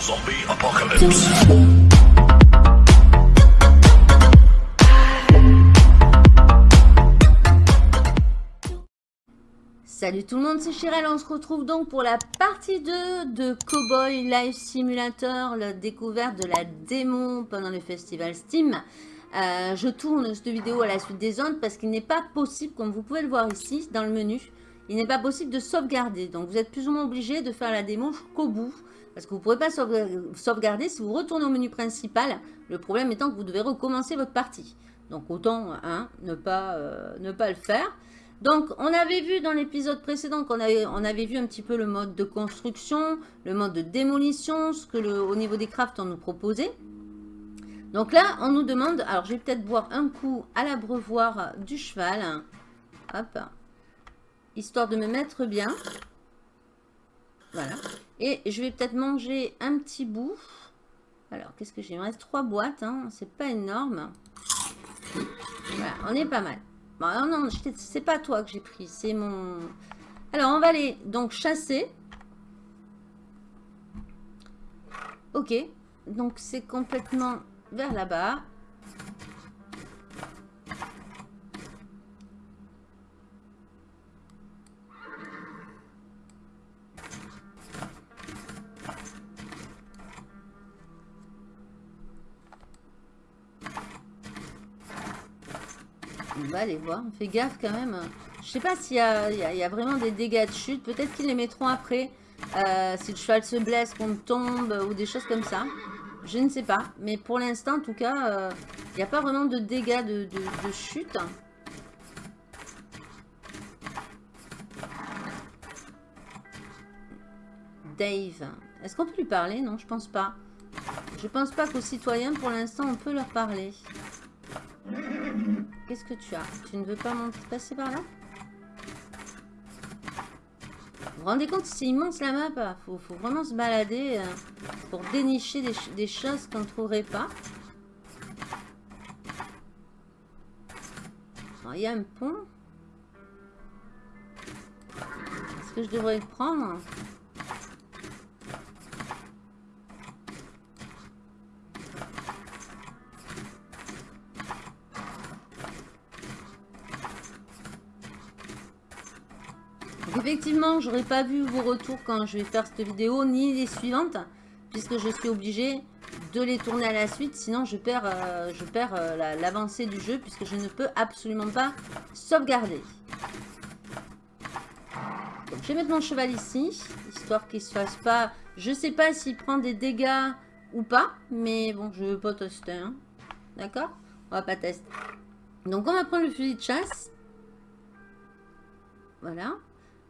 Zombie apocalypse. Salut tout le monde, c'est Chirel, on se retrouve donc pour la partie 2 de Cowboy Life Simulator, la découverte de la démon pendant le festival Steam. Euh, je tourne cette vidéo à la suite des ondes parce qu'il n'est pas possible, comme vous pouvez le voir ici dans le menu, il n'est pas possible de sauvegarder. Donc vous êtes plus ou moins obligé de faire la démo jusqu'au bout. Parce que vous ne pourrez pas sauvegarder si vous retournez au menu principal. Le problème étant que vous devez recommencer votre partie. Donc autant hein, ne, pas, euh, ne pas le faire. Donc on avait vu dans l'épisode précédent qu'on avait, on avait vu un petit peu le mode de construction, le mode de démolition, ce que au niveau des crafts on nous proposait. Donc là on nous demande, alors je vais peut-être boire un coup à l'abreuvoir du cheval. Hop. Histoire de me mettre bien. Voilà. Et je vais peut-être manger un petit bout. Alors, qu'est-ce que j'ai? Il me reste trois boîtes. Hein. C'est pas énorme. Voilà, on est pas mal. Bon, non, non, c'est pas toi que j'ai pris. C'est mon... Alors, on va aller donc chasser. Ok. Donc, c'est complètement vers là-bas. On va aller voir. On fait gaffe quand même. Je sais pas s'il y, a vraiment des dégâts de chute. Peut-être qu'ils les mettront après. Euh, si le cheval se blesse, qu'on tombe ou des choses comme ça. Je ne sais pas. Mais pour l'instant, en tout cas, euh, il n'y a pas vraiment de dégâts de, de chute. Dave. Est-ce qu'on peut lui parler? Non, je pense pas. Je pense pas qu'aux citoyens, pour l'instant, on peut leur parler. Qu'est-ce que tu as Tu ne veux pas passer par là Vous vous rendez compte, c'est immense la map. Il faut, vraiment se balader euh, pour dénicher des, choses qu'on ne trouverait pas. Il y a un pont. Est-ce que je devrais le prendre? Effectivement, j'aurais pas vu vos retours quand je vais faire cette vidéo, ni les suivantes, puisque je suis obligée de les tourner à la suite, sinon je perds, euh, je perds euh, l'avancée du jeu, puisque je ne peux absolument pas sauvegarder. Je vais mettre mon cheval ici, histoire qu'il se fasse pas... Je sais pas s'il prend des dégâts ou pas, mais bon, je veux pas tester, hein. D'accord? On va pas tester. Donc, on va prendre le fusil de chasse. Voilà.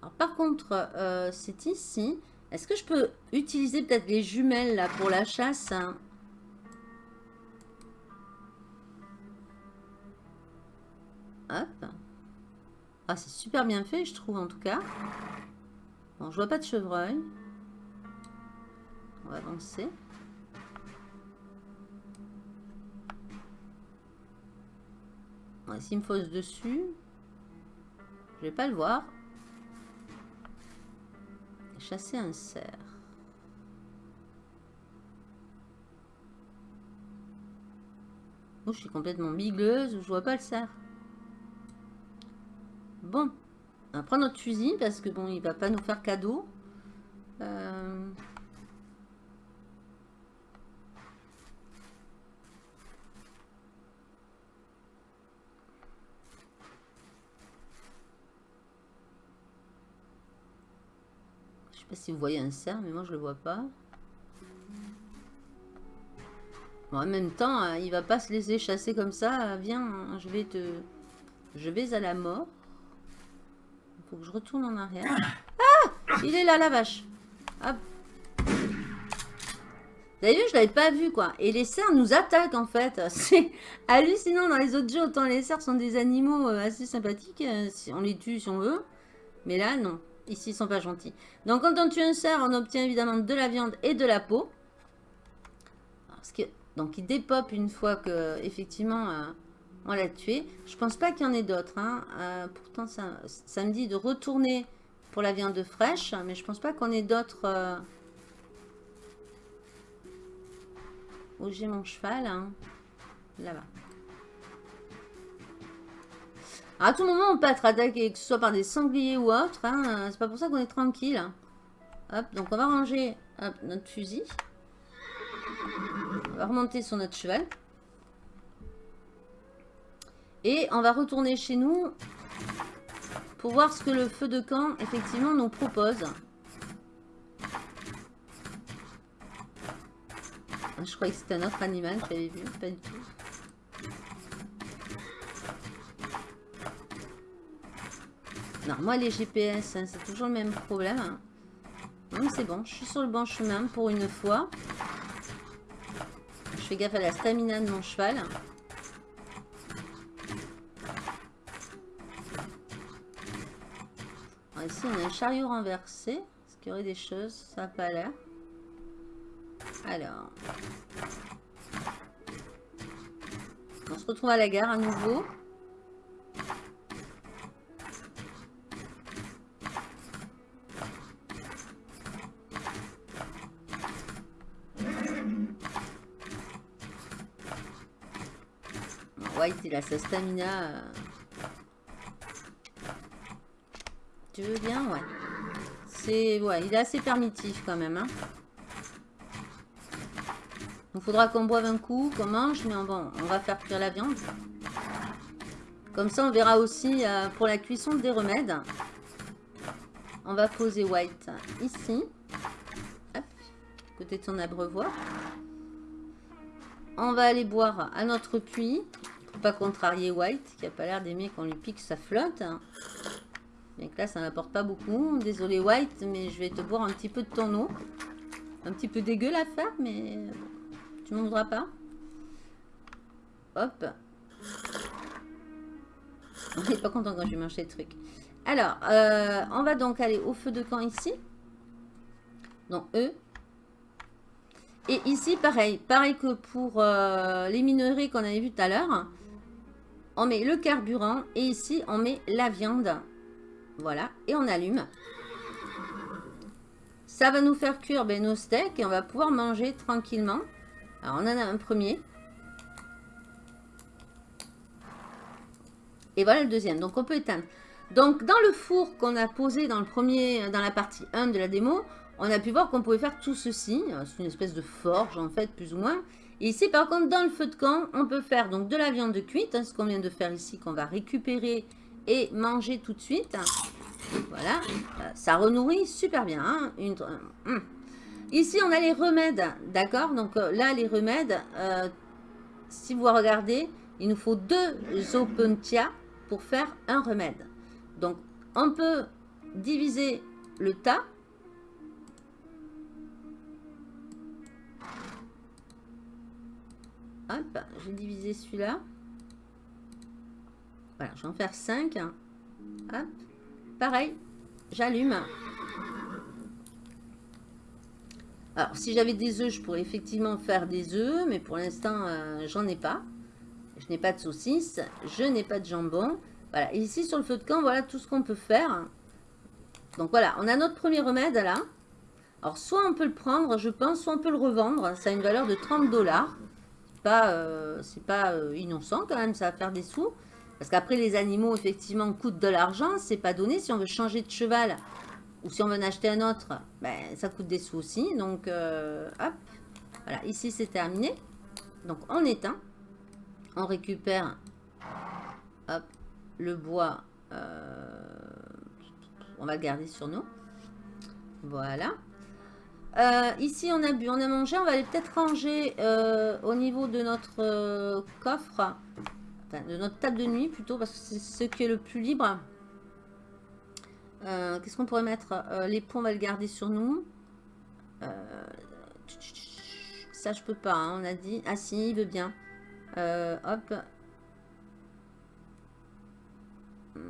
Alors, par contre, euh, c'est ici. Est-ce que je peux utiliser peut-être les jumelles là pour la chasse hein? Hop. Ah, c'est super bien fait, je trouve, en tout cas. Bon, je vois pas de chevreuil. On va avancer. S'il me fausse dessus, je vais pas le voir. Chasser un cerf. Oh, je suis complètement bigleuse, je vois pas le cerf. Bon, on va prendre notre fusil parce que bon, il va pas nous faire cadeau. Euh... pas si vous voyez un cerf, mais moi je le vois pas. en même temps, hein, il va pas se laisser chasser comme ça. Viens, hein, je vais te... Je vais à la mort. Faut que je retourne en arrière. Ah Il est là, la vache. Hop. Vu, je l'avais pas vu, quoi. Et les cerfs nous attaquent, en fait. C'est hallucinant. Dans les autres jeux, autant les cerfs sont des animaux euh, assez sympathiques. Euh, on les tue si on veut. Mais là, non. Ici, ils sont pas gentils. Donc, quand on tue un cerf, on obtient évidemment de la viande et de la peau. Donc, il dépop une fois que, effectivement, euh, on l'a tué. Je pense pas qu'il y en ait d'autres. Hein. Euh, pourtant, ça, ça, me dit de retourner pour la viande fraîche. Mais je pense pas qu'on ait d'autres... Euh, où j'ai mon cheval. Hein. Là-bas. À tout moment, on peut être attaqué, que ce soit par des sangliers ou autre. Hein. C'est pas pour ça qu'on est tranquille. Hop, donc on va ranger notre fusil. On va remonter sur notre cheval. Et on va retourner chez nous pour voir ce que le feu de camp, effectivement, nous propose. Je croyais que c'était un autre animal que j'avais vu, pas du tout. Non, moi les GPS, hein, c'est toujours le même problème. Non, c'est bon, je suis sur le bon chemin pour une fois. Je fais gaffe à la stamina de mon cheval. ici, on a un chariot renversé. Est-ce qu'il y aurait des choses Ça n'a pas l'air. Alors. On se retrouve à la gare à nouveau. White, il a sa stamina. Euh, Tu veux bien Ouais. C'est... Ouais, il est assez permitif quand même. Hein. Il faudra qu'on boive un coup, qu'on mange, mais bon, on va faire cuire la viande. Comme ça, on verra aussi euh, pour la cuisson des remèdes. On va poser White ici. Côté de son abreuvoir. On va aller boire à notre puits. Pas contrarier White, qui a pas l'air d'aimer qu'on lui pique sa flotte. Donc là, ça n'apporte pas beaucoup. Désolé White, mais je vais te boire un petit peu de ton eau. Un petit peu dégueu à faire, mais tu m'en voudras pas. Hop. On n'est pas content quand je vais manger le truc. Alors, euh, on va donc aller au feu de camp ici. Donc, E. Et ici, pareil. Pareil que pour euh, les minerais qu'on avait vu tout à l'heure. On met le carburant. Et ici, on met la viande. Voilà, et on allume. Ça va nous faire cuire ben, nos steaks et on va pouvoir manger tranquillement. Alors, on en a un premier. Et voilà le deuxième. Donc, on peut éteindre. Donc, dans le four qu'on a posé dans, dans la partie 1 de la démo, on a pu voir qu'on pouvait faire tout ceci. C'est une espèce de forge, en fait, plus ou moins. Ici, par contre, dans le feu de camp, on peut faire donc de la viande cuite, hein, ce qu'on vient de faire ici, qu'on va récupérer et manger tout de suite. Voilà, ça renourrit super bien. Hein. Une, hum. Ici, on a les remèdes, d'accord? Donc euh, là, les remèdes, euh, si vous regardez, il nous faut deux opuntia pour faire un remède. Donc, on peut diviser le tas. Hop, j'ai divisé celui-là. Voilà, je vais en faire 5. Hop. Pareil, j'allume. Alors, si j'avais des œufs, je pourrais effectivement faire des œufs, mais pour l'instant, euh, j'en ai pas. Je n'ai pas de saucisses, je n'ai pas de jambon. Voilà, ici sur le feu de camp, voilà tout ce qu'on peut faire. Donc voilà, on a notre premier remède là. Alors, soit on peut le prendre, je pense, soit on peut le revendre. Ça a une valeur de 30 dollars. C'est pas, euh, pas euh, innocent quand même, ça va faire des sous. Parce qu'après, les animaux, effectivement, coûtent de l'argent. C'est pas donné. Si on veut changer de cheval ou si on veut en acheter un autre, ben, ça coûte des sous aussi. Donc, euh, hop. Voilà, ici, c'est terminé. Donc, on éteint. On récupère hop, le bois. Euh, on va le garder sur nous. Voilà. Euh, ici, on a bu, on a mangé. On va aller peut-être ranger au niveau de notre coffre de notre table de nuit plutôt, parce que c'est ce qui est le plus libre. Euh, qu'est-ce qu'on pourrait mettre? Euh, Les ponts, on va le garder sur nous. Euh, ça, je peux pas, hein, on a dit. Ah si, il veut bien. hop. Hmm,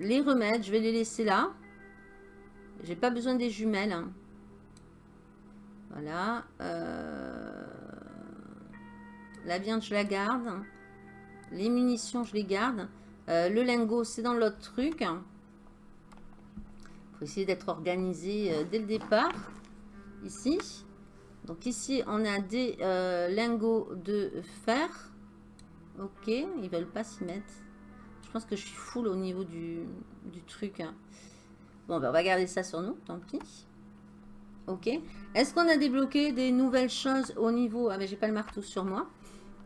les remèdes, je vais les laisser là. J'ai pas besoin des jumelles. Hein. Voilà. La viande, je la garde. Les munitions, je les garde. Euh, le lingot, c'est dans l'autre truc. Il faut essayer d'être organisé euh, dès le départ. Ici. Donc ici, on a des euh, lingots de fer. Ok, ils veulent pas s'y mettre. Je pense que je suis full au niveau du, truc. Bon, ben, on va garder ça sur nous, tant pis. Ok. Est-ce qu'on a débloqué des nouvelles choses au niveau... Ah, mais j'ai pas le marteau sur moi.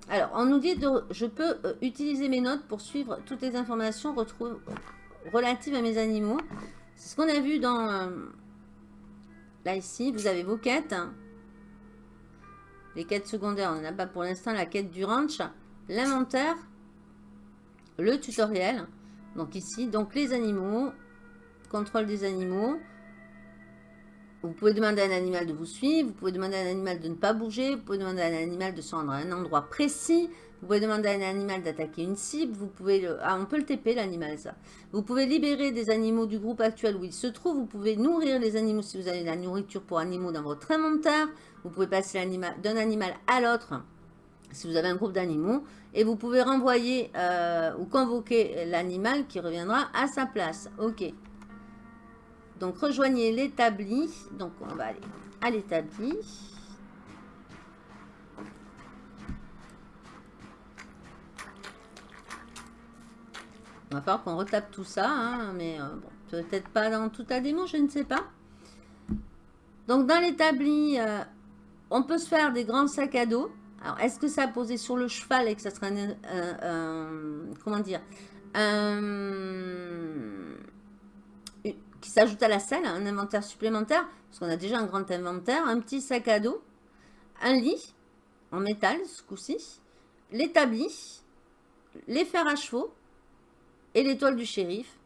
Alors, on nous dit que je peux euh, utiliser mes notes pour suivre toutes les informations relatives à mes animaux. C'est ce qu'on a vu dans... Euh, là, ici, vous avez vos quêtes. Les quêtes secondaires, on n'en a pas pour l'instant. La quête du ranch, l'inventaire, le tutoriel. Donc ici, donc les animaux, contrôle des animaux. Vous pouvez demander à un animal de vous suivre, vous pouvez demander à un animal de ne pas bouger, vous pouvez demander à un animal de se rendre à un endroit précis, vous pouvez demander à un animal d'attaquer une cible, vous pouvez. Ah, on peut le TP l'animal, ça. Vous pouvez libérer des animaux du groupe actuel où ils se trouvent, vous pouvez nourrir les animaux si vous avez de la nourriture pour animaux dans votre inventaire, vous pouvez passer d'un animal à l'autre si vous avez un groupe d'animaux, et vous pouvez renvoyer euh, ou convoquer l'animal qui reviendra à sa place. Ok. Donc, rejoignez l'établi. Donc, on va aller à l'établi. On va falloir qu'on retape tout ça, hein, mais euh, peut-être pas dans tout la démon, je ne sais pas. Donc, dans l'établi, euh, on peut se faire des grands sacs à dos. Alors, est-ce que ça a posé sur le cheval et que ça sera un, comment dire, qui s'ajoute à la selle, un inventaire supplémentaire, parce qu'on a déjà un grand inventaire, un petit sac à dos, un lit en métal ce coup-ci, l'établi, les fers à chevaux et l'étoile du shérif.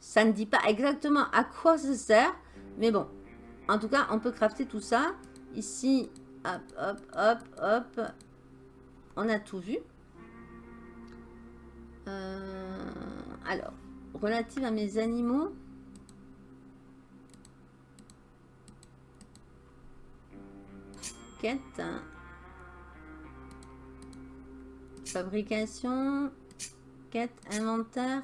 Ça ne dit pas exactement à quoi ça sert, mais bon, en tout cas, on peut crafter tout ça. Ici, hop, hop, hop, hop, on a tout vu. Euh, alors, relative à mes animaux, quête. Fabrication. Quête, inventaire.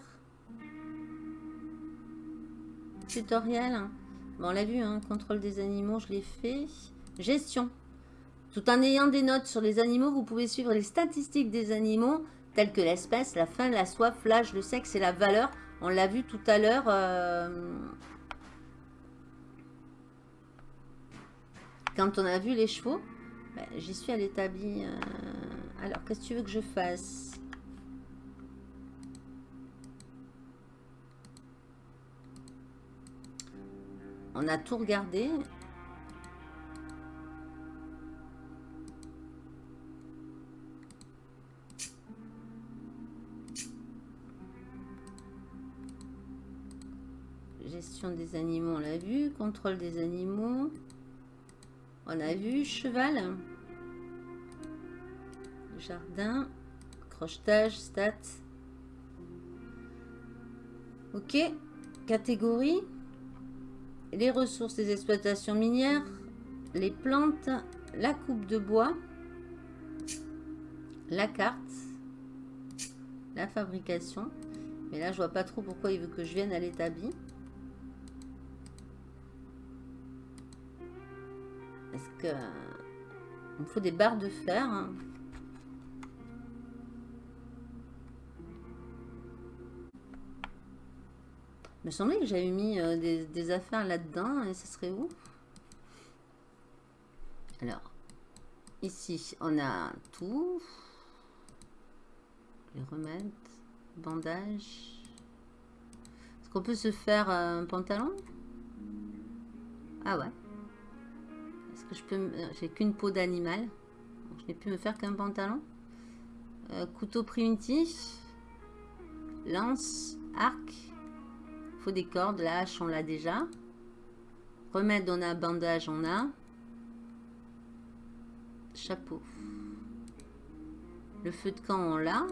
Tutoriel. Bon, on l'a vu, hein, contrôle des animaux, je l'ai fait. Gestion. Tout en ayant des notes sur les animaux, vous pouvez suivre les statistiques des animaux, telles que l'espèce, la faim, la soif, l'âge, le sexe et la valeur. On l'a vu tout à l'heure. Euh, Quand on a vu les chevaux, ben, j'y suis à l'établi. Euh, alors, qu'est-ce que tu veux que je fasse? On a tout regardé. Gestion des animaux, on l'a vu. Contrôle des animaux. On a vu cheval. Jardin. Crochetage, stats. Ok. Catégorie. Les ressources des exploitations minières. Les plantes. La coupe de bois. La carte. La fabrication. Mais là, je vois pas trop pourquoi il veut que je vienne à l'établi. Que il me faut des barres de fer. Hein. Il me semblait que j'avais mis euh, des, affaires là-dedans et ce serait où? Alors, ici, on a tout. Les remèdes, bandages. Est-ce qu'on peut se faire un pantalon? Ah ouais je peux j'ai qu'une peau d'animal. Je n'ai pu me faire qu'un pantalon. Euh, couteau primitif lance arc. Faut des cordes. La hache on l'a déjà. Remède on a bandage on a. Chapeau. Le feu de camp on l'a.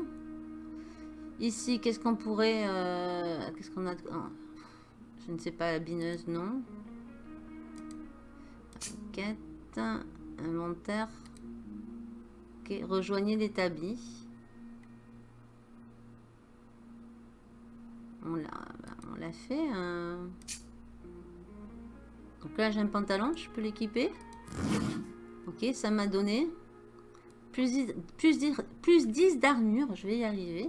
Ici qu'est-ce qu'on pourrait euh, qu'est-ce qu'on a oh, je ne sais pas la bineuse non. Quête, inventaire. Ok, rejoignez l'établi. On l'a fait. Donc là, j'ai un pantalon, je peux l'équiper. Ok, ça m'a donné plus, plus, plus 10 d'armure. Je vais y arriver.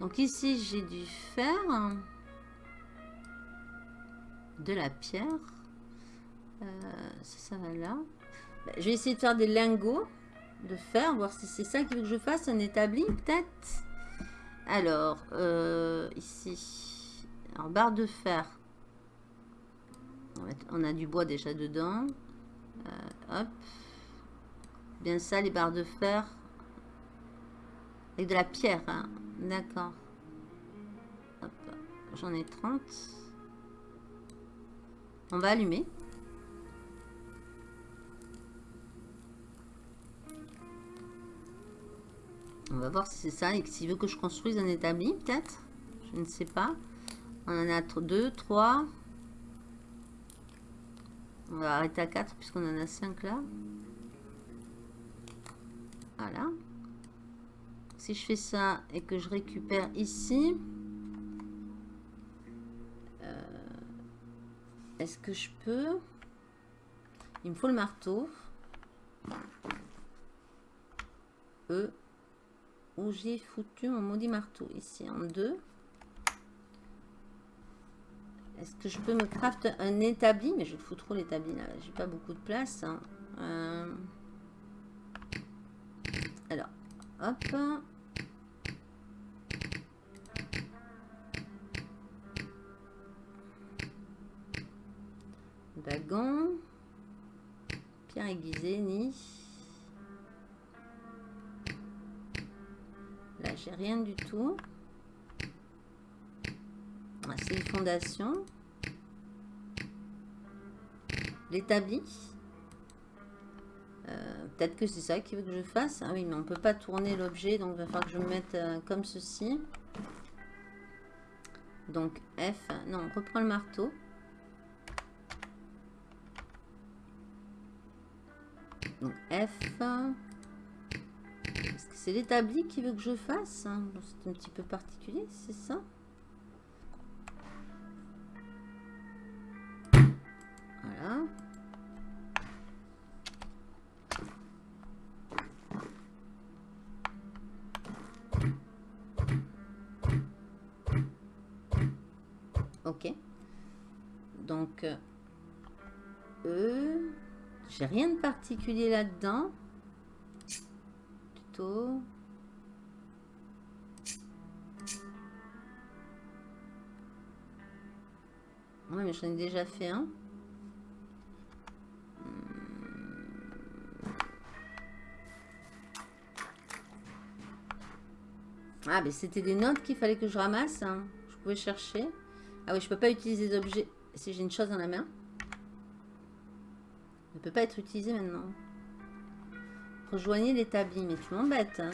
Donc ici, j'ai du fer. De la pierre. Euh, ça va là. Bah, je vais essayer de faire des lingots de fer. Voir si c'est ça qu'il veut que je fasse. Un établi, peut-être. Alors, euh, ici. Alors, barre de fer. On a du bois déjà dedans. Euh, hop. Bien ça, les barres de fer. Avec de la pierre. Hein. D'accord. J'en ai 30. On va allumer. On va voir si c'est ça et s'il veut que je construise un établi, peut-être. Je ne sais pas. On en a deux, trois. On va arrêter à 4 puisqu'on en a 5 là. Voilà. Si je fais ça et que je récupère ici, euh, est-ce que je peux? Il me faut le marteau. E. Où j'ai foutu mon maudit marteau Ici en deux. Est-ce que je peux me craft un établi? Mais je fous trop l'établi là. J'ai pas beaucoup de place. Hein. Euh, alors, hop. Bagon. Pierre aiguisée, ni. J'ai rien du tout. Ah, c'est une fondation. L'établi. Euh, peut-être que c'est ça qu'il veut que je fasse. Ah oui, mais on ne peut pas tourner l'objet, donc il va falloir que je me mette euh, comme ceci. Donc F, non, on reprend le marteau. Donc F. C'est l'établi qui veut que je fasse C'est un petit peu particulier, c'est ça Voilà. Ok. Donc, E, j'ai rien de particulier là-dedans. Mais j'en ai déjà fait un. Ah, mais c'était des notes qu'il fallait que je ramasse. Hein. Je pouvais chercher. Ah oui, je peux pas utiliser d'objets si j'ai une chose dans la main. Ne peut pas être utilisé maintenant. Rejoignez l'établi. Mais tu m'embêtes. Hein.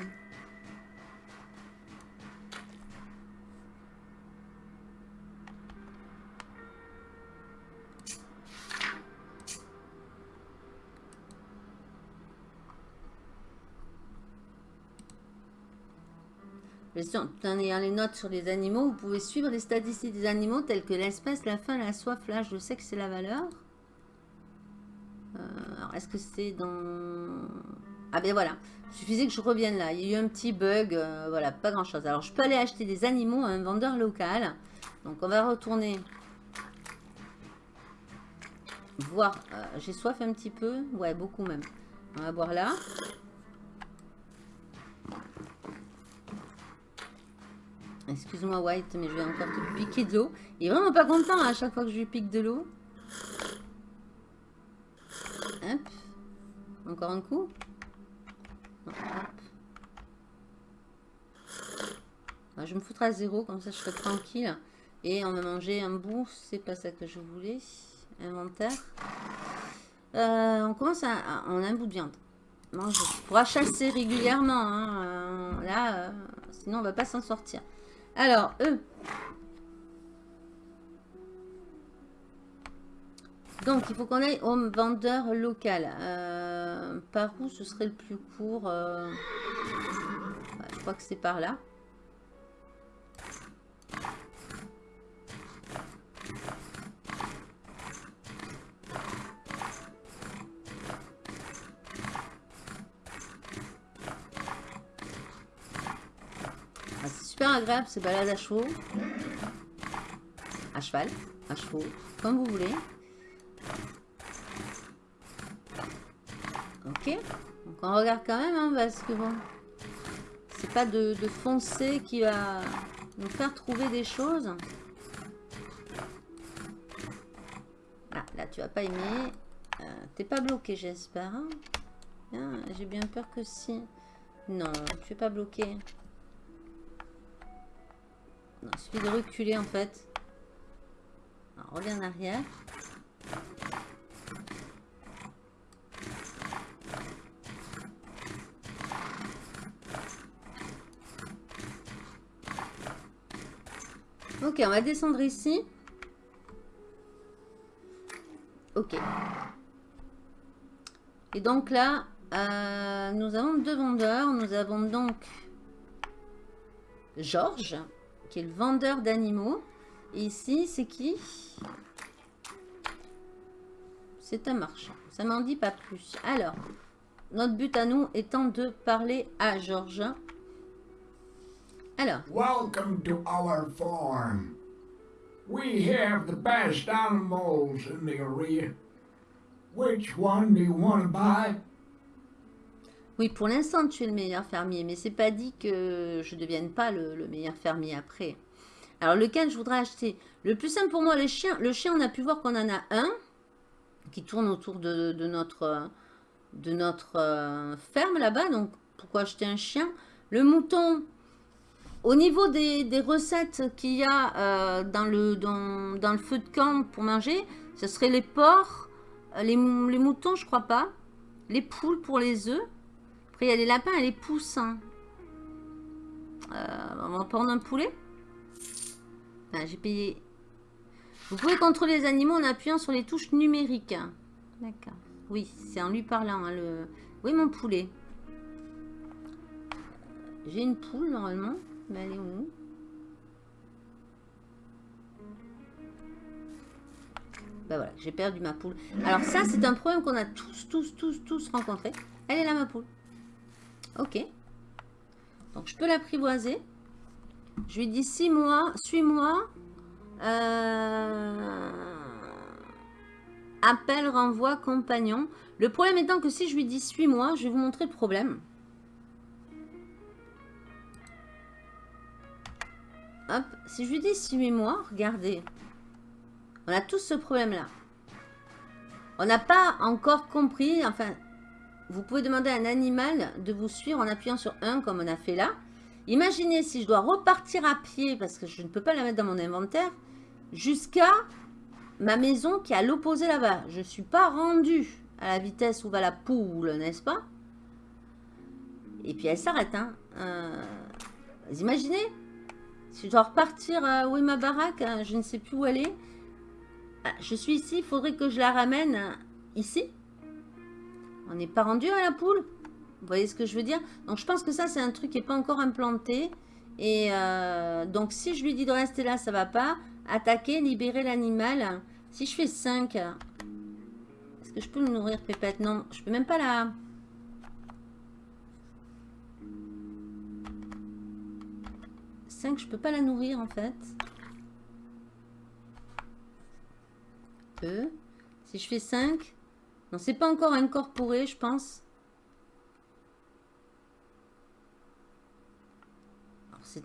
En ayant les notes sur les animaux, vous pouvez suivre les statistiques des animaux telles que l'espèce, la faim, la soif, l'âge, le sexe et la valeur. Euh, alors, est-ce que c'est dans... Ah ben voilà, il suffisait que je revienne là. Il y a eu un petit bug, euh, voilà, pas grand-chose. Alors, je peux aller acheter des animaux à un vendeur local. Donc, on va retourner voir. Euh, j'ai soif un petit peu. Ouais, beaucoup même. On va boire là. Excuse-moi White, mais je vais encore te piquer de l'eau. Il est vraiment pas content hein, à chaque fois que je lui pique de l'eau. Hop. Encore un coup. Je me foutrai à zéro, comme ça je serai tranquille. Et on va manger un bout, c'est pas ça que je voulais. Inventaire. Euh, on commence à... On a un bout de viande. On pourra chasser régulièrement. Hein. Euh, là, euh, sinon on va pas s'en sortir. Alors, eux. Donc, il faut qu'on aille au vendeur local par où ce serait le plus court euh, Je crois que c'est par là. Ah, c'est super agréable ces balades à chaud, à cheval, à chaud, comme vous voulez. Ok. Donc on regarde quand même, hein, parce que bon... C'est pas de, foncer qui va nous faire trouver des choses. Ah, là, tu vas pas aimer. Euh, T'es pas bloqué, j'espère. Hein J'ai bien peur que si. Non, tu es pas bloqué. Non, il suffit de reculer, en fait. Alors, reviens en arrière. Ok, on va descendre ici. Ok. Et donc là, euh, nous avons deux vendeurs. Nous avons donc Georges, qui est le vendeur d'animaux. Et ici, c'est qui? C'est un marchand. Ça m'en dit pas plus. Alors, notre but à nous étant de parler à Georges. Alors. Welcome to our farm. We have the best animals in the area. Which one do you want to buy? Oui, pour l'instant, tu es le meilleur fermier, mais c'est pas dit que je devienne pas le, meilleur fermier après. Alors, lequel je voudrais acheter? Le plus simple pour moi, les chiens. Le chien, on a pu voir qu'on en a un qui tourne autour de, notre, de notre euh, ferme là-bas. Donc, pourquoi acheter un chien? Le mouton, au niveau des, recettes qu'il y a euh, dans, le, dans, le feu de camp pour manger, ce serait les porcs, euh, les, moutons, je crois pas, les poules pour les œufs. Après, il y a les lapins et les poussins. Euh, on va prendre un poulet. J'ai payé. Vous pouvez contrôler les animaux en appuyant sur les touches numériques. D'accord. Oui, c'est en lui parlant. Hein, le... Oui, mon poulet. J'ai une poule, normalement. Mais elle est où? Bah voilà, j'ai perdu ma poule. Alors ça, c'est un problème qu'on a tous, tous, tous, tous rencontré. Elle est là, ma poule. Ok. Donc, je peux l'apprivoiser. Je lui dis 6 mois, suis-moi. Euh... Appel, renvoi, compagnon. Le problème étant que si je lui dis suis-moi, je vais vous montrer le problème. Hop, si je lui dis suis-moi, regardez. On a tous ce problème-là. On n'a pas encore compris, enfin, vous pouvez demander à un animal de vous suivre en appuyant sur 1 comme on a fait là. Imaginez si je dois repartir à pied, parce que je ne peux pas la mettre dans mon inventaire, jusqu'à ma maison qui est à l'opposé là-bas. Je ne suis pas rendu à la vitesse où va la poule, n'est-ce pas? Et puis elle s'arrête. Hein. Euh, vous imaginez? Je dois repartir, où est ma baraque hein, Je ne sais plus où est. Ah, je suis ici, il faudrait que je la ramène ici. On n'est pas rendu à la poule. Vous voyez ce que je veux dire? Donc je pense que ça, c'est un truc qui n'est pas encore implanté. Et euh, donc si je lui dis de rester là, ça va pas. Attaquer, libérer l'animal. Si je fais 5, est-ce que je peux le nourrir, Pépette? Non, je peux même pas la... 5, je peux pas la nourrir en fait. Si je fais 5. Non, c'est pas encore incorporé, je pense.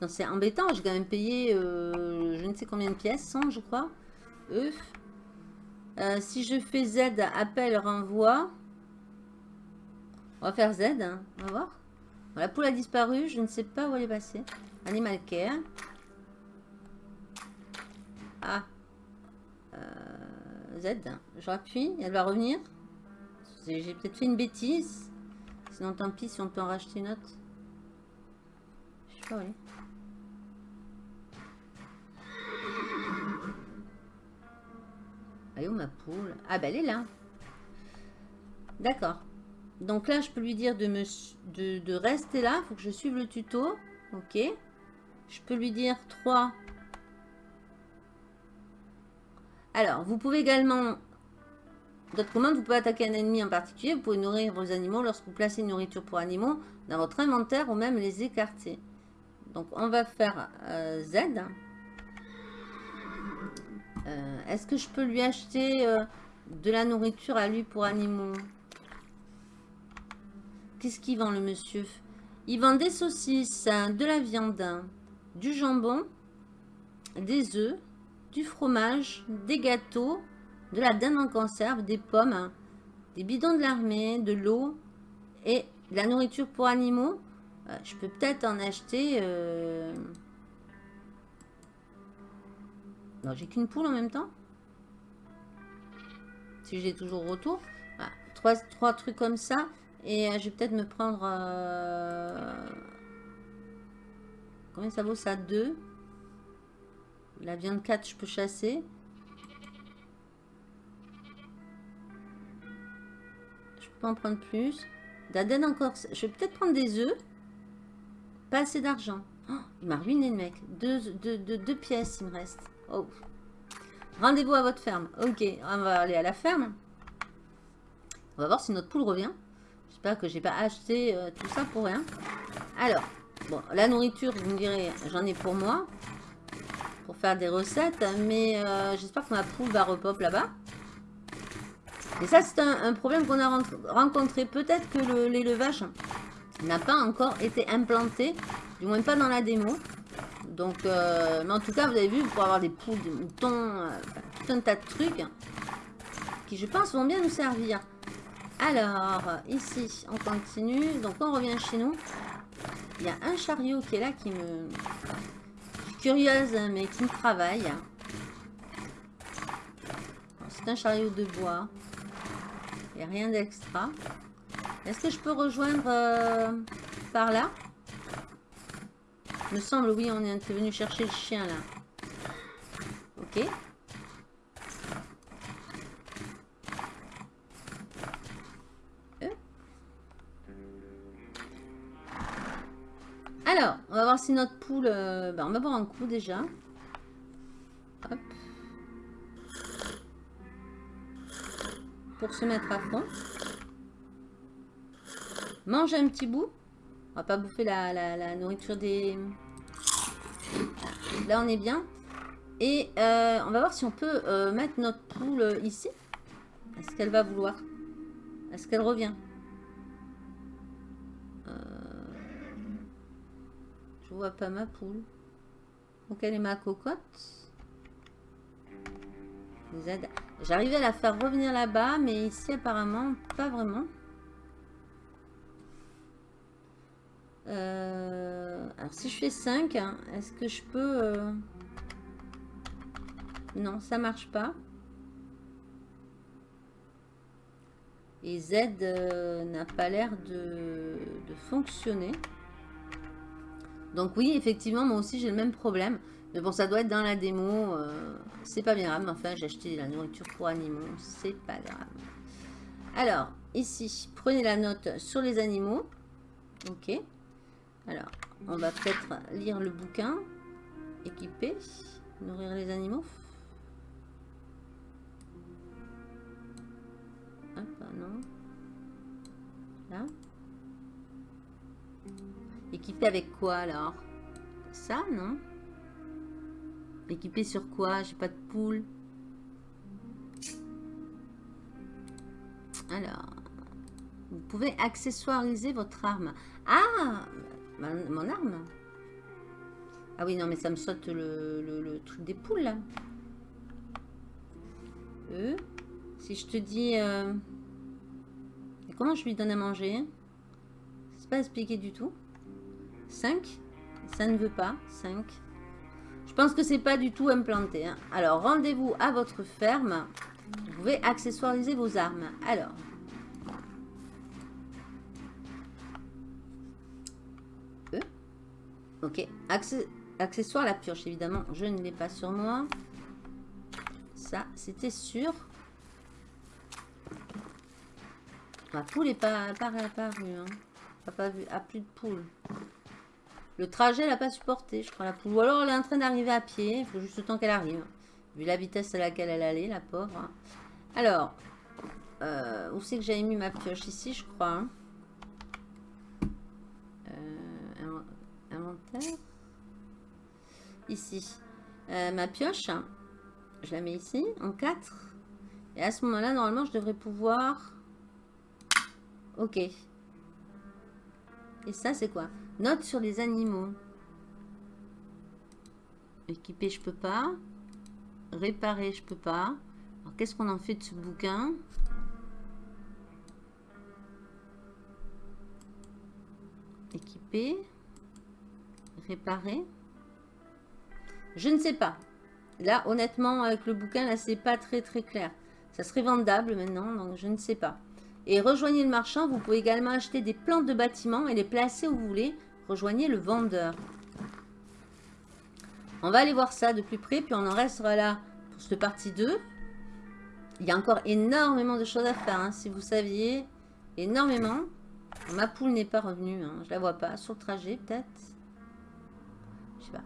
C'est embêtant, j'ai quand même payé euh, je ne sais combien de pièces, 100 je crois. Euh, si je fais Z, appel, renvoi. On va faire Z, hein. on va voir. la poule a disparu, je ne sais pas où elle est passée. Animal care. Ah. Euh, Z. Je rappuie. Elle va revenir. J'ai peut-être fait une bêtise. Sinon, tant pis si on peut en racheter une autre. Je sais pas où où ma poule? Ah, bah elle est là. D'accord. Donc là, je peux lui dire de, me, de, de rester là. Il faut que je suive le tuto. Ok. Je peux lui dire 3. Alors, vous pouvez également... D'autres commandes, vous pouvez attaquer un ennemi en particulier. Vous pouvez nourrir vos animaux lorsque vous placez une nourriture pour animaux dans votre inventaire ou même les écarter. Donc, on va faire euh, Z. Euh, est-ce que je peux lui acheter euh, de la nourriture à lui pour animaux? Qu'est-ce qu'il vend, le monsieur? Il vend des saucisses, de la viande, du jambon, des œufs, du fromage, des gâteaux, de la dinde en conserve, des pommes, des bidons de l'armée, de l'eau et de la nourriture pour animaux. Euh, je peux peut-être en acheter... Euh... Non, j'ai qu'une poule en même temps. Si j'ai toujours retour. Trois, trois trucs comme ça. Et euh, je vais peut-être me prendre... Combien ça vaut ça? 2. La viande 4, je peux chasser? Je peux en prendre plus. D'Aden encore. Je vais peut-être prendre des œufs. Pas assez d'argent. Oh, il m'a ruiné le mec. Deux, deux, pièces, il me reste. Oh. Rendez-vous à votre ferme. Ok, on va aller à la ferme. On va voir si notre poule revient. J'espère que j'ai pas acheté euh, tout ça pour rien. Alors, la nourriture, vous me direz, j'en ai pour moi. Pour faire des recettes. Mais euh, j'espère que ma poule va repop là-bas. Et ça, c'est un, problème qu'on a rencontré. Peut-être que l'élevage n'a pas encore été implanté. Du moins pas dans la démo. Donc, euh, mais en tout cas, vous avez vu, pour avoir des poules, des moutons, euh, tout un tas de trucs qui, je pense, vont bien nous servir. Alors, ici, on continue. Donc, on revient chez nous. Il y a un chariot qui est là qui me... Je suis curieuse, mais qui me travaille. C'est un chariot de bois rien d'extra. Est-ce que je peux rejoindre euh, par là? Me semble, oui, on est venu chercher le chien là. Ok. Si notre poule... Euh, ben, on va voir un coup déjà. pour se mettre à fond. Mange un petit bout. On va pas bouffer la, nourriture des... Là, on est bien. Et euh, on va voir si on peut euh, mettre notre poule ici. Est-ce qu'elle va vouloir? Est-ce qu'elle revient? Je vois pas ma poule. Donc, elle est ma cocotte. J'arrivais à la faire revenir là-bas, mais ici, apparemment, pas vraiment. Euh, alors, si je fais 5, hein, est-ce que je peux... Euh, non, ça marche pas. Et Z euh, n'a pas l'air de, de, fonctionner. Donc oui, effectivement, moi aussi, j'ai le même problème. Mais bon, ça doit être dans la démo. Euh, c'est pas bien grave. Enfin, j'ai acheté la nourriture pour animaux. C'est pas grave. Alors, ici, prenez la note sur les animaux. Ok. Alors, on va peut-être lire le bouquin. Équiper. Nourrir les animaux. Hop, non. Là. Équiper avec quoi alors? Ça, non? Équipé sur quoi? J'ai pas de poule. Alors, vous pouvez accessoiriser votre arme. Ah Mon arme? Ah oui, non, mais ça me saute le, truc des poules, là. Euh, si je te dis... Euh, comment je lui donne à manger? C'est pas expliqué du tout. 5 Ça ne veut pas. 5. Je pense que c'est pas du tout implanté. Hein. Alors, rendez-vous à votre ferme. Vous pouvez accessoiriser vos armes. Alors. Euh. Ok. accessoire la pioche, évidemment. Je ne l'ai pas sur moi. Ça, c'était sûr. Ma poule n'est pas, réapparue. Hein. Pas, vu. Ah, plus de poule. Le trajet, elle n'a pas supporté, je crois, la. Ou alors, elle est en train d'arriver à pied. Il faut juste le temps qu'elle arrive. Vu la vitesse à laquelle elle allait, la pauvre. Hein. Alors, euh, où c'est que j'avais mis ma pioche? Ici, je crois. Hein. Euh, inventaire. ici euh, ma pioche. Je la mets ici, en 4. Et à ce moment-là, normalement, je devrais pouvoir... Ok. Et ça, c'est quoi? Note sur les animaux. Équiper, je peux pas. Réparer, je peux pas. Alors, qu'est-ce qu'on en fait de ce bouquin? Équiper. Réparer. Je ne sais pas. Là, honnêtement, avec le bouquin, là, c'est pas très très clair. Ça serait vendable maintenant, donc je ne sais pas. Et rejoignez le marchand, vous pouvez également acheter des plantes de bâtiment et les placer où vous voulez. Rejoignez le vendeur. On va aller voir ça de plus près, puis on en restera là pour cette partie 2. Il y a encore énormément de choses à faire, hein, si vous saviez. Énormément. Ma poule n'est pas revenue, hein, je la vois pas. Sur le trajet, peut-être. Je sais pas.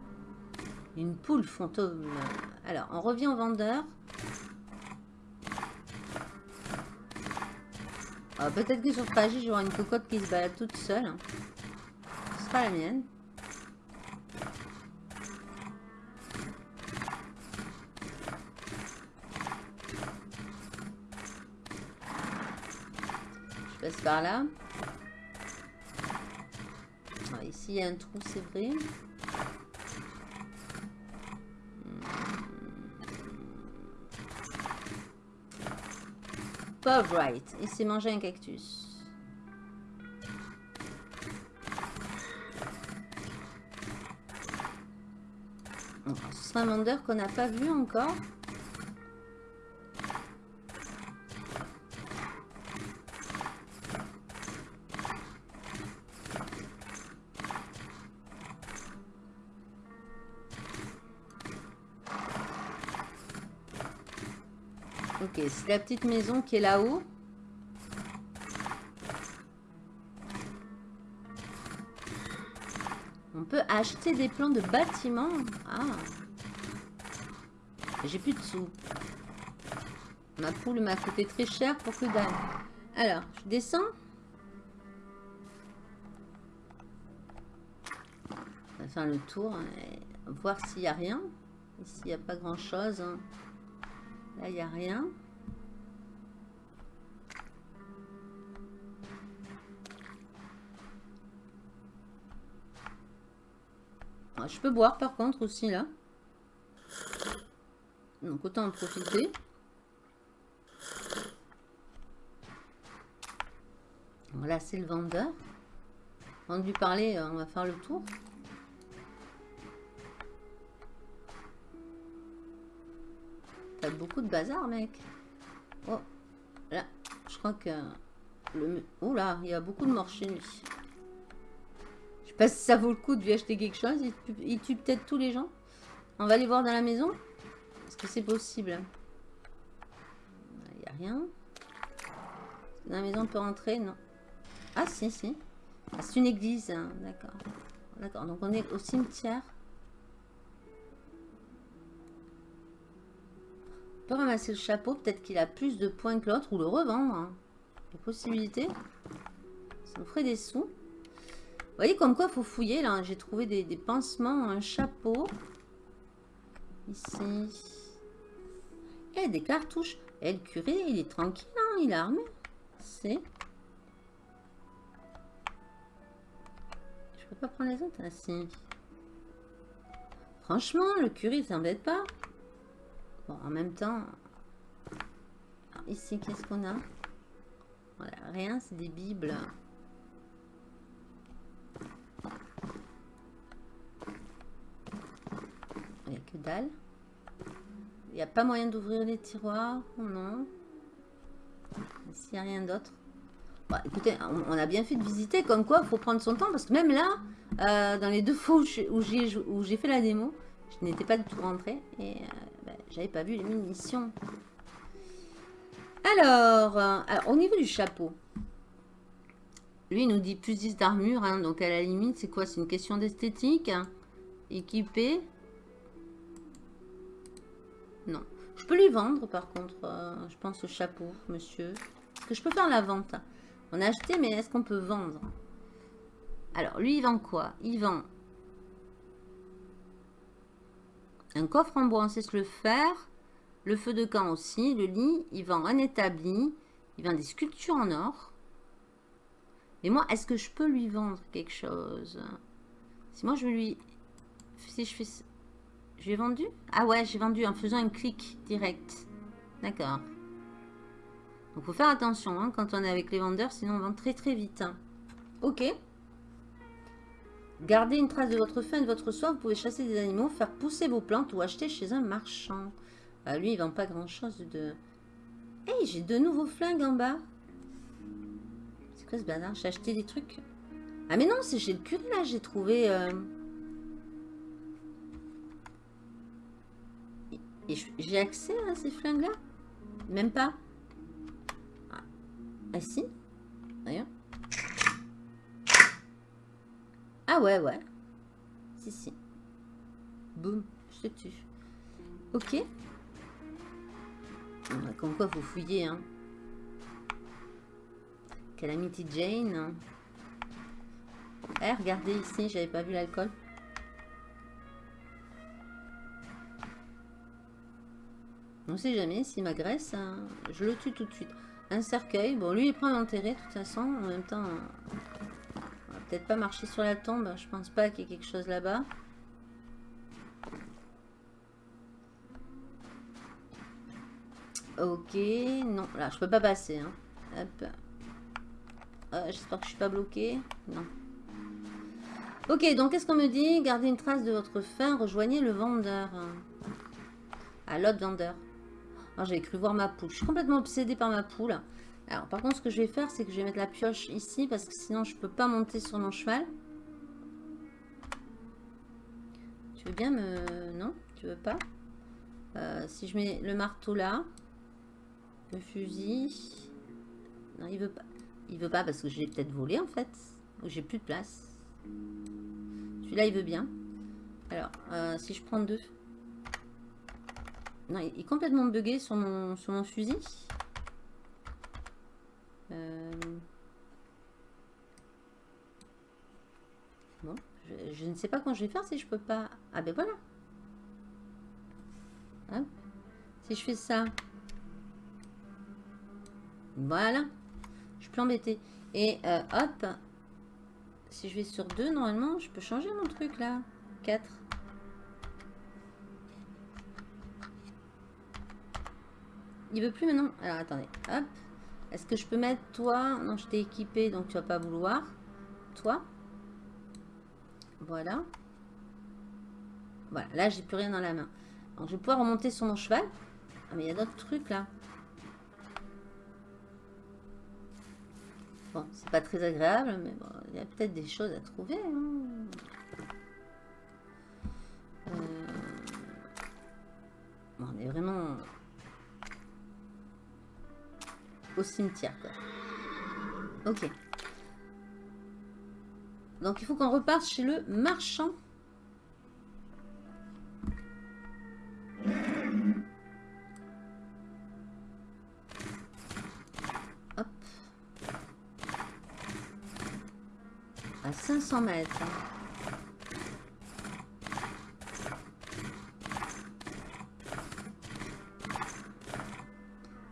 Une poule fantôme. Alors, on revient au vendeur. Ah, peut-être que sur le trajet, j'aurai une cocotte qui se balade toute seule. Ce la mienne. Je passe par là. Ah, ici, il y a un trou, c'est vrai. Pauvre Wright. Il s'est mangé un cactus. Qu'on n'a pas vu encore. Ok, c'est la petite maison qui est là-haut. On peut acheter des plans de bâtiments. Ah. J'ai plus de sous. Ma poule m'a coûté très cher pour que dalle. Alors, je descends. On va faire le tour. Hein, voir s'il n'y a rien. Ici, il n'y a pas grand-chose. Hein. Là, il n'y a rien. Ah, je peux boire par contre aussi là. Donc autant en profiter. Voilà, c'est le vendeur. De lui parler, euh, on va faire le tour. T'as beaucoup de bazar, mec. Oh, là, je crois que. Oh là, il y a beaucoup de morts chez lui. Je sais pas si ça vaut le coup de lui acheter quelque chose. Il tue, peut-être tous les gens. On va aller voir dans la maison. Est-ce que c'est possible? Il n'y a rien. Dans la maison, on peut rentrer? Non. Ah, si, si. Ah, c'est une église. Hein. D'accord. D'accord. Donc, on est au cimetière. On peut ramasser le chapeau. Peut-être qu'il a plus de points que l'autre. Ou le revendre. Hein. Les possibilités. Ça nous ferait des sous. Vous voyez comme quoi il faut fouiller là. J'ai trouvé des, pansements, un chapeau. Ici. Et des cartouches. Et le curé, il est tranquille, hein, il est armé. C'est. Je peux pas prendre les autres. Ah, Franchement, le curé, il s'embête pas. Bon, en même temps. ici, qu'est-ce qu'on a? Voilà, rien, c'est des bibles. Que dalle. Il n'y a pas moyen d'ouvrir les tiroirs Non. S'il n'y a rien d'autre. Bah, écoutez, on, a bien fait de visiter, comme quoi il faut prendre son temps, parce que même là, euh, dans les deux fois où j'ai fait la démo, je n'étais pas du tout rentrée, et euh, bah, j'avais pas vu les munitions. Alors, euh, alors, au niveau du chapeau, lui, il nous dit plus 10 d'armure. Hein, donc, à la limite, c'est quoi? C'est une question d'esthétique. Équipé. Non. Je peux lui vendre, par contre, euh, je pense, au chapeau, monsieur. Est-ce que je peux faire la vente On a acheté, mais est-ce qu'on peut vendre? Alors, lui, il vend quoi? Il vend Un coffre en bois, on sait se le faire. Le feu de camp aussi. Le lit, il vend un établi. Il vend des sculptures en or. Mais moi, est-ce que je peux lui vendre quelque chose? Si moi, je lui... Si je fais... Je lui ai vendu Ah ouais, j'ai vendu en faisant un clic direct. D'accord. Donc, faut faire attention hein, quand on est avec les vendeurs, sinon on vend très très vite. Hein. Ok. Gardez une trace de votre faim et de votre soif. Vous pouvez chasser des animaux, faire pousser vos plantes ou acheter chez un marchand. Ah, lui, il vend pas grand chose de... Hey, j'ai de nouveaux flingues en bas. C'est quoi ce bazar? J'ai acheté des trucs. Ah mais non, c'est chez le curé là, j'ai trouvé... Euh, Et j'ai accès à ces flingues-là? Même pas. Ah, ah si Rien. Ah ouais, ouais. Si, si. Boum, je te tue. Ok. Comme quoi, faut fouiller, hein. Calamity Jane. Eh, regardez ici, j'avais pas vu l'alcool. On sait jamais, s'il m'agresse, hein, je le tue tout de suite. Un cercueil, bon lui il prend l'enterrer de toute façon, en même temps, on va peut-être pas marcher sur la tombe, je pense pas qu'il y ait quelque chose là-bas. Ok, non, là je peux pas passer. Hein. Hop. Euh, j'espère que je suis pas bloqué. Non. Ok, donc qu'est-ce qu'on me dit? Gardez une trace de votre faim, rejoignez le vendeur. À l'autre vendeur. J'avais cru voir ma poule. Je suis complètement obsédée par ma poule. Alors, par contre, ce que je vais faire, c'est que je vais mettre la pioche ici, parce que sinon, je peux pas monter sur mon cheval. Tu veux bien me... Non Tu veux pas? Euh, Si je mets le marteau là, le fusil... Non, il veut pas. Il veut pas parce que je l'ai peut-être volé, en fait. Ou j'ai plus de place. Celui-là, il veut bien. Alors, euh, si je prends deux... Non, il est complètement bugué sur mon, sur mon fusil. Euh, bon, je, ne sais pas quand je vais faire si je peux pas... Ah ben voilà. Si je fais ça. Voilà. Je plus embêtée. Et euh, hop. Si je vais sur deux, normalement, je peux changer mon truc là. 4. Il veut plus maintenant. Alors attendez. Hop. Est-ce que je peux mettre toi? Non, je t'ai équipé, donc tu vas pas vouloir. Toi. Voilà. Voilà, là j'ai plus rien dans la main. Donc je vais pouvoir remonter sur mon cheval. Ah mais il y a d'autres trucs là. Bon, c'est pas très agréable, mais bon, il y a peut-être des choses à trouver. Hein. Euh, on est vraiment au cimetière. Ok. Donc il faut qu'on reparte chez le marchand. Hop. À 500 mètres.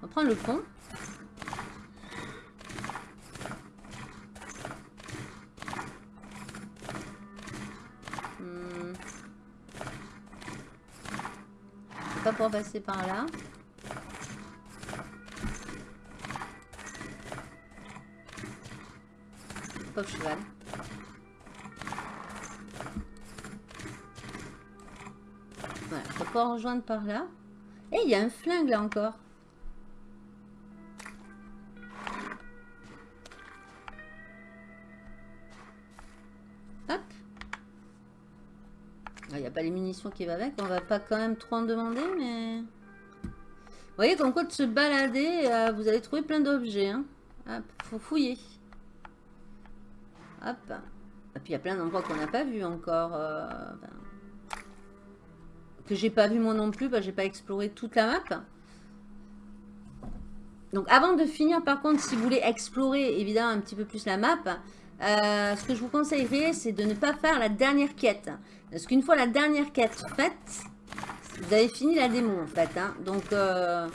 On prend le pont. Passer par là. Pauvre cheval. Voilà, on pas rejoindre par là. Et il y a un flingue là encore. Pas les munitions qui va avec. On va pas quand même trop en demander, mais... Vous voyez, comme quoi de se balader, euh, vous allez trouver plein d'objets. Hein. Hop, faut fouiller. Hop. Et puis il y a plein d'endroits qu'on n'a pas vu encore. Euh, que j'ai pas vu moi non plus, bah, j'ai pas exploré toute la map. Donc avant de finir, par contre, si vous voulez explorer évidemment un petit peu plus la map, euh, ce que je vous conseillerais, c'est de ne pas faire la dernière quête. Parce qu'une fois la dernière quête faite, Vous avez fini la démo en fait. Hein. Donc... Euh,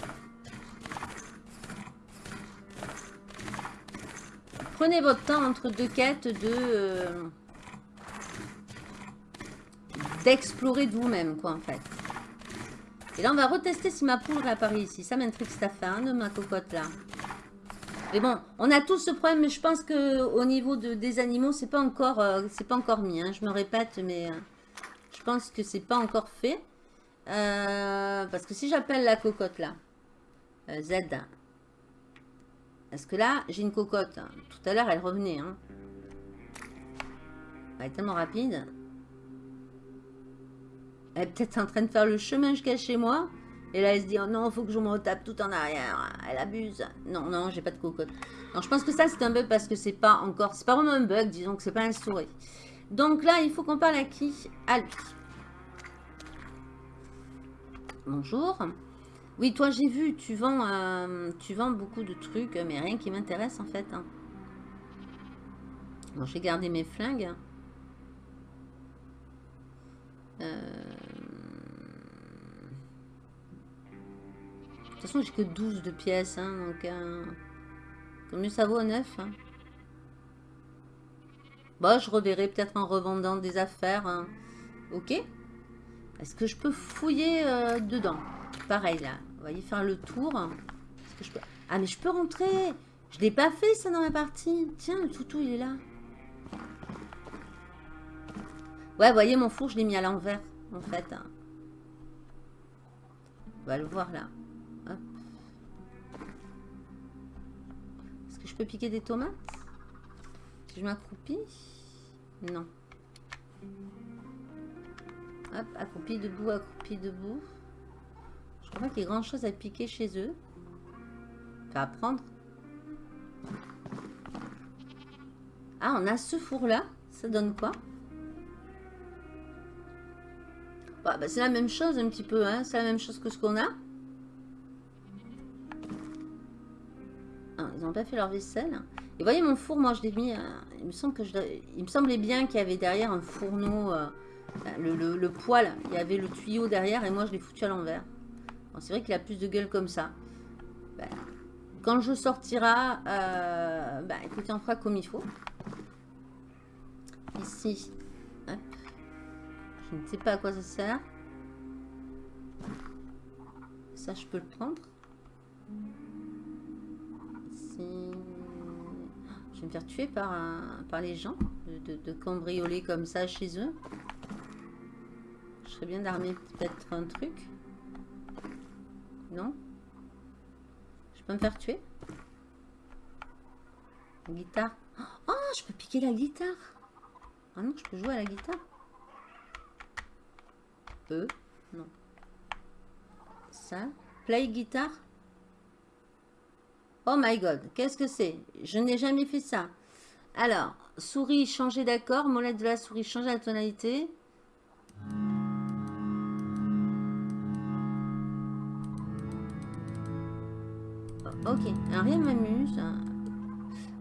prenez votre temps entre deux quêtes de... Euh, d'explorer de vous-même quoi en fait. Et là on va retester si ma poule réapparaît ici. Ça m'intrigue cette affaire de ma cocotte là. Mais bon, on a tous ce problème, mais je pense que au niveau de, des animaux, c'est pas encore, euh, pas encore mis. Hein. Je me répète, mais je pense que c'est pas encore fait. Euh, parce que si j'appelle la cocotte là, euh, Z, parce que là, j'ai une cocotte? Tout à l'heure, elle revenait. Hein. Elle est tellement rapide. Elle est peut-être en train de faire le chemin jusqu'à chez moi. Et là, elle se dit, oh non, faut que je me retape tout en arrière. Elle abuse. Non, non, j'ai pas de cocotte. Non, je pense que ça, c'est un bug parce que c'est pas encore... C'est pas vraiment un bug, disons que c'est pas un souris. Donc là, il faut qu'on parle à qui? À lui. Bonjour. Oui, toi, j'ai vu, tu vends, euh, tu vends beaucoup de trucs, mais rien qui m'intéresse, en fait. Hein. Bon, j'ai gardé mes flingues. Euh... toute façon, j'ai que 12 de pièces, hein, donc... Euh... mieux ça vaut 9. Hein. Bon, je reverrai peut-être en revendant des affaires. Hein. Ok est-ce que je peux fouiller euh, dedans? Pareil là. Vous voyez, faire le tour. Que je peux... Ah, mais je peux rentrer Je l'ai pas fait ça dans ma partie. Tiens, le toutou, il est là. Ouais, voyez, mon four, je l'ai mis à l'envers, en fait. On va le voir là. Peux piquer des tomates Si je m'accroupis Non. Hop, accroupi debout, accroupi debout. Je crois pas qu'il y ait grand chose à piquer chez eux. À prendre. Ah, on a ce four-là. Ça donne quoi? Bah, bah, C'est la même chose un petit peu. Hein. C'est la même chose que ce qu'on a. ils n'ont pas fait leur vaisselle. Et voyez mon four, moi je l'ai mis... Euh, il, me semble que je, il me semblait bien qu'il y avait derrière un fourneau... Euh, le, poil, il y avait le tuyau derrière et moi je l'ai foutu à l'envers. c'est vrai qu'il a plus de gueule comme ça. Ben, quand je sortira, euh, ben, écoutez, on fera comme il faut. Ici, je ne sais pas à quoi ça sert. Ça, je peux le prendre. Je vais me faire tuer par, par les gens de cambrioler comme ça chez eux serait bien d'armer peut-être un truc. Non? Je peux me faire tuer? Guitare. Oh, je peux piquer la guitare. Ah non, je peux jouer à la guitare. Euh, non. Ça. Play guitare? Oh my god, qu'est-ce que c'est? Je n'ai jamais fait ça. Alors, souris, changer d'accord. Molette de la souris, changer la tonalité. Ok, rien m'amuse.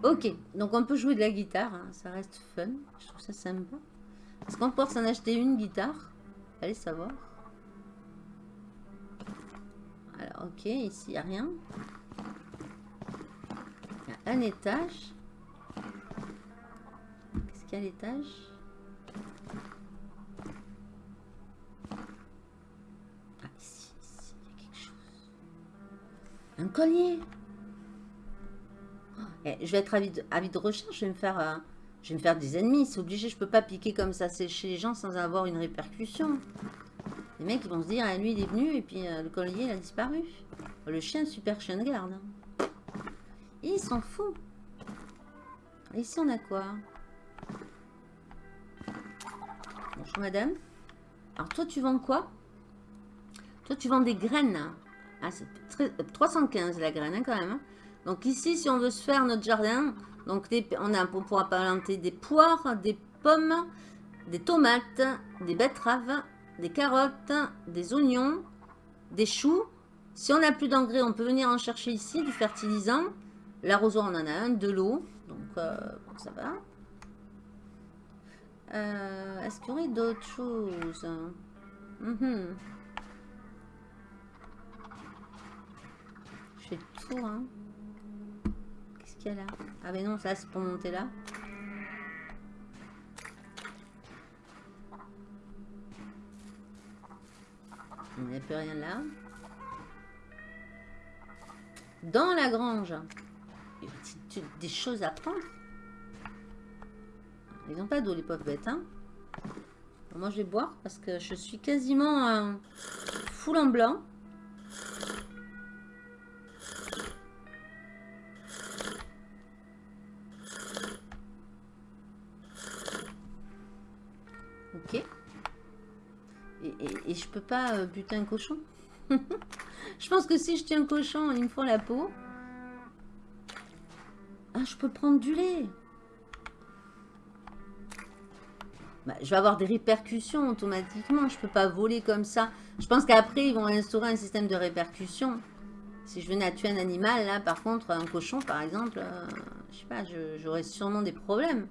Ok, donc on peut jouer de la guitare, hein. ça reste fun. Je trouve ça sympa. Est-ce qu'on peut s'en acheter une guitare? Allez savoir. Alors, ok, ici, il n'y a rien. Un étage. Qu'est-ce qu'il y a à l'étage? Ah, ici, ici, il y a quelque chose. Un collier eh, je vais être avide, de recherche, je vais me faire... Euh, je vais me faire des ennemis, c'est obligé, je peux pas piquer comme ça chez les gens sans avoir une répercussion. Les mecs ils vont se dire, ah, lui il est venu et puis euh, le collier il a disparu. Le chien, super chien de garde. Il s'en fout. Ici on a quoi? Bonjour madame. Alors toi tu vends quoi? Toi tu vends des graines. Ah c'est 315 la graine hein, quand même. Hein. Donc ici, si on veut se faire notre jardin, donc on, a, on pourra planter des poires, des pommes, des tomates, des betteraves, des carottes, des oignons, des choux. Si on n'a plus d'engrais, on peut venir en chercher ici, du fertilisant. L'arrosoir, on en a un, de l'eau. Donc, euh, ça va. Euh, est-ce qu'il y aurait d'autres choses mm -hmm. Je fais. Hein. Qu'est-ce qu'il y a là? Ah mais non, ça c'est pour monter là. Il n'y a plus rien là. Dans la grange. Des choses à prendre. Ils n'ont pas d'eau, les pauvres bêtes. Hein. moi, je vais boire parce que je suis quasiment euh, full en blanc. Ok. Et, je peux pas euh, buter un cochon? Je pense que si je tiens un cochon, il me faut la peau. Ah, je peux prendre du lait. Bah, je vais avoir des répercussions automatiquement. Je peux pas voler comme ça. Je pense qu'après, ils vont instaurer un système de répercussions. Si je venais à tuer un animal, là, par contre, un cochon, par exemple, euh, je sais pas, j'aurais sûrement des problèmes.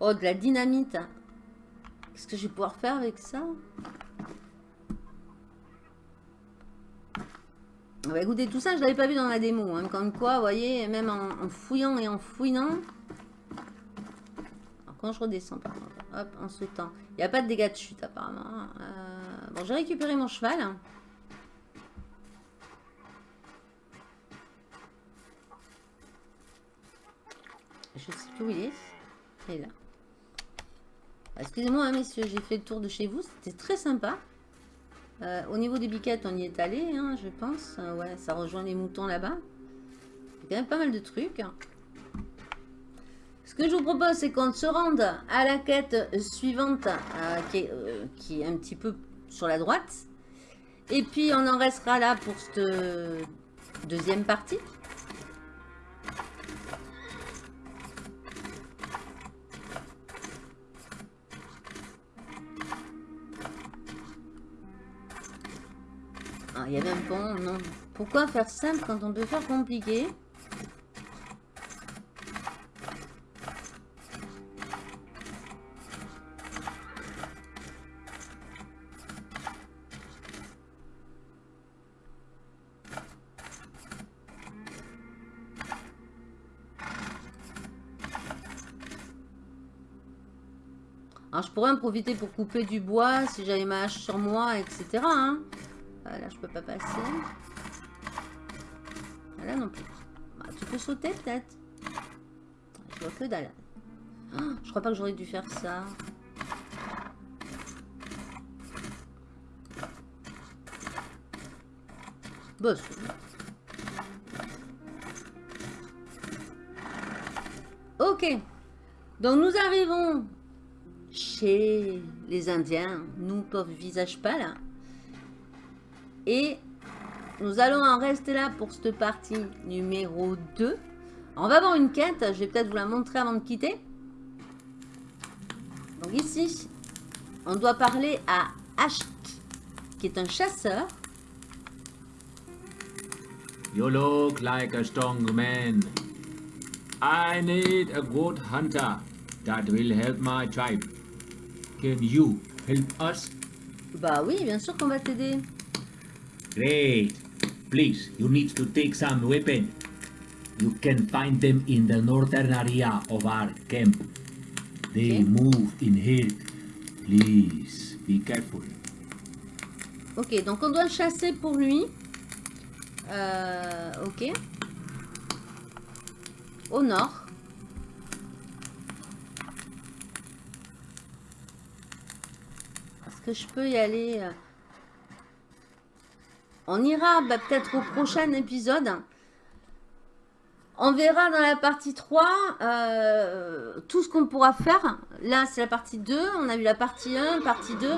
Oh, de la dynamite. Qu'est-ce que je vais pouvoir faire avec ça? Bah, écoutez, tout ça, je l'avais pas vu dans la démo. Hein. Comme quoi, vous voyez, même en, fouillant et en fouillant. quand je redescends, par contre, hop, en sautant. Il n'y a pas de dégâts de chute, apparemment. Euh, bon, j'ai récupéré mon cheval. Je sais plus où il est. Il est là. Excusez-moi, hein, messieurs, j'ai fait le tour de chez vous. C'était très sympa. Euh, au niveau des biquettes, on y est allé, hein, je pense. Euh, ouais, ça rejoint les moutons là-bas. Il y a quand même pas mal de trucs. Ce que je vous propose, c'est qu'on se rende à la quête suivante, euh, qui, est, qui, est, un petit peu sur la droite. Et puis, on en restera là pour cette deuxième partie. Il y avait un pont, non. Pourquoi faire simple quand on peut faire compliqué Alors, je pourrais en profiter pour couper du bois si j'avais ma hache sur moi, etc. Là, je peux pas passer. Ah, là non plus. Bah, tu peux sauter peut-être. Je vois que dalle. Oh, je crois pas que j'aurais dû faire ça. Boss. Ok. Donc nous arrivons chez les Indiens. Nous, pauvres visages là. Et nous allons en rester là pour cette partie numéro 2. On va avoir une quête, je vais peut-être vous la montrer avant de quitter. Donc ici, on doit parler à Ashk, qui est un chasseur. You look like a strong man. I need a good hunter that will help my tribe. Can you help us? Bah oui, bien sûr qu'on va t'aider. Great. Please, you need to take some weapon. You can find them in the northern area of our camp. They move in here. Please, be careful. Ok, donc on doit chasser pour lui. Euh, ok. Au nord. Est-ce que je peux y aller euh, on ira bah, peut-être au prochain épisode. On verra dans la partie 3 euh, tout ce qu'on pourra faire. Là, c'est la partie 2. On a vu la partie 1, partie 2.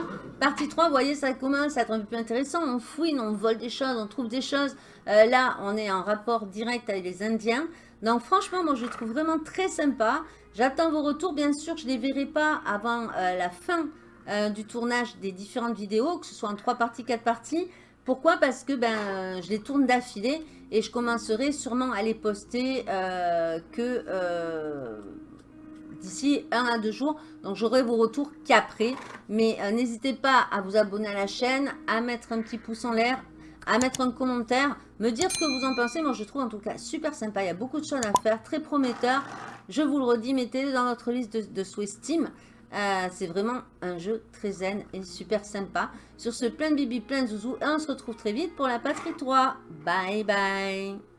Partie 3, vous voyez, ça commence à être un peu plus intéressant. On fouine, on vole des choses, on trouve des choses. Euh, là, on est en rapport direct avec les Indiens. Donc, franchement, moi, je le trouve vraiment très sympa. J'attends vos retours. Bien sûr, je ne les verrai pas avant euh, la fin du tournage des différentes vidéos, que ce soit en 3 parties, 4 parties. Pourquoi? Parce que ben, je les tourne d'affilée et je commencerai sûrement à les poster euh, que euh, d'ici un à deux jours. Donc j'aurai vos retours qu'après. Mais euh, n'hésitez pas à vous abonner à la chaîne, à mettre un petit pouce en l'air, à mettre un commentaire, me dire ce que vous en pensez. Moi je trouve en tout cas super sympa. Il y a beaucoup de choses à faire, très prometteur. Je vous le redis, mettez-le dans votre liste de, de souhaits Steam. Euh, c'est vraiment un jeu très zen et super sympa. Sur ce, plein de bibi, plein de zouzou. Et on se retrouve très vite pour la patrie 3. Bye bye